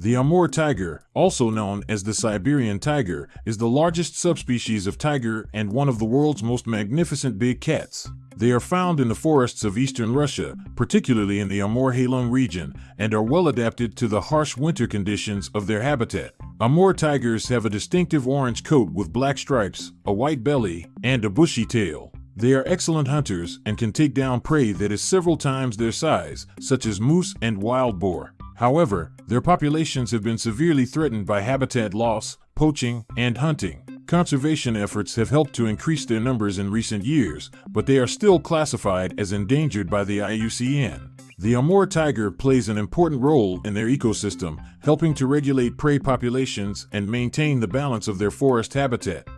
The Amur tiger, also known as the Siberian tiger, is the largest subspecies of tiger and one of the world's most magnificent big cats. They are found in the forests of eastern Russia, particularly in the Amur Heilong region, and are well adapted to the harsh winter conditions of their habitat. Amur tigers have a distinctive orange coat with black stripes, a white belly, and a bushy tail. They are excellent hunters and can take down prey that is several times their size, such as moose and wild boar. However, their populations have been severely threatened by habitat loss, poaching, and hunting. Conservation efforts have helped to increase their numbers in recent years, but they are still classified as endangered by the IUCN. The Amur tiger plays an important role in their ecosystem, helping to regulate prey populations and maintain the balance of their forest habitat.